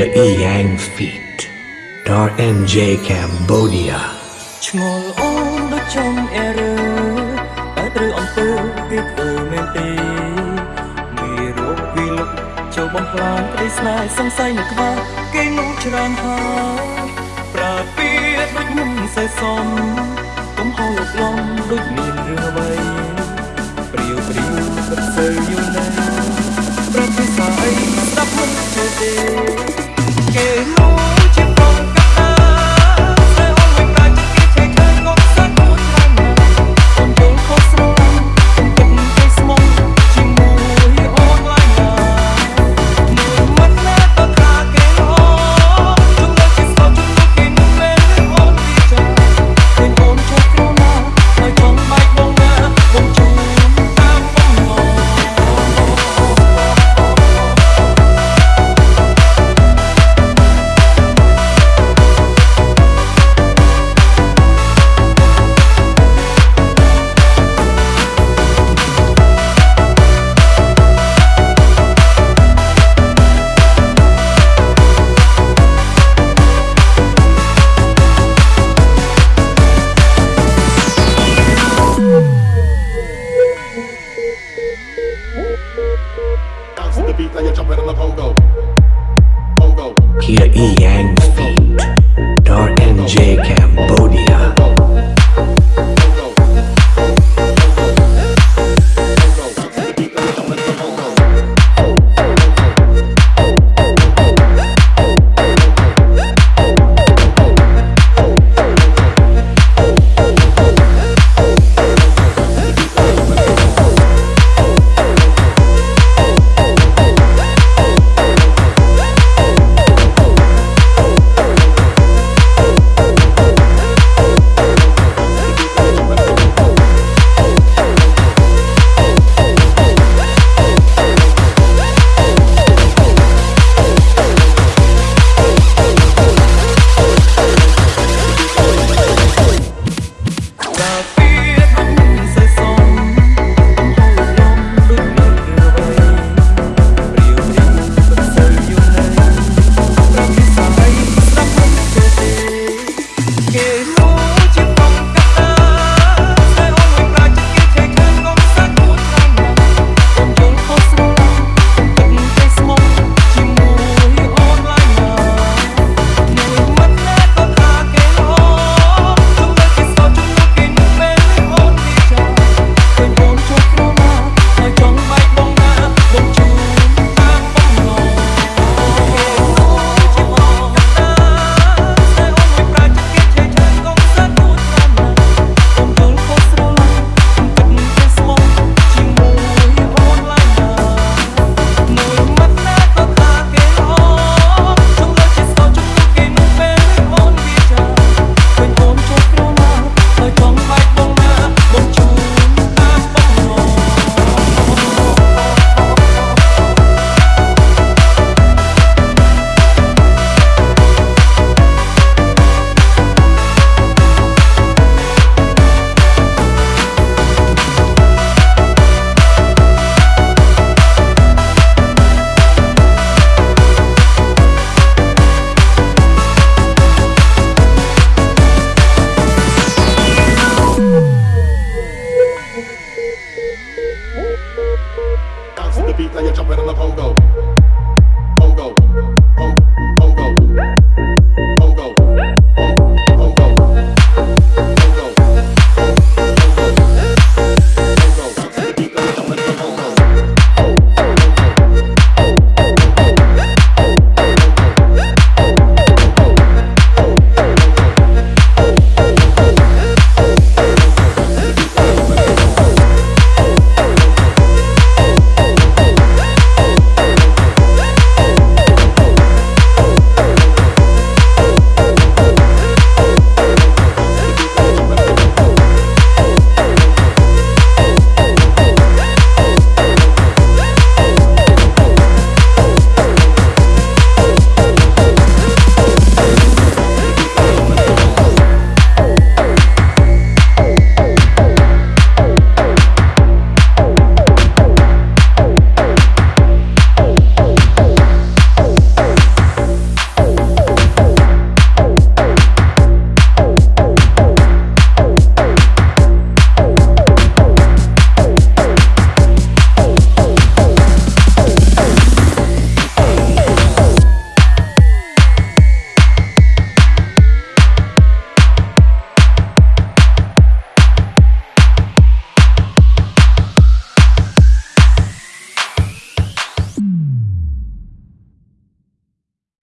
Kia E Yang Feet Dar NJ Cambodia ឆ្ងល់អូនដូចចំអេរឺតែត្រូវអំពើគេធ្វើមែនទេមេរោគវិលុកចូលបំផ្លាញក្តីស្នេហ៍សង្ស័យនៅក្បាលគេនោះច្រើនហើយប្រាពីដូចមិនសេះសមកុំហៅលោកឡំដូចមានរឿងអ្វីព្រាវព្រាវពិតសូវយូរណាស់ប្រតិសាអីស្ដាប់មិនចូលទេ គេនោះ KK.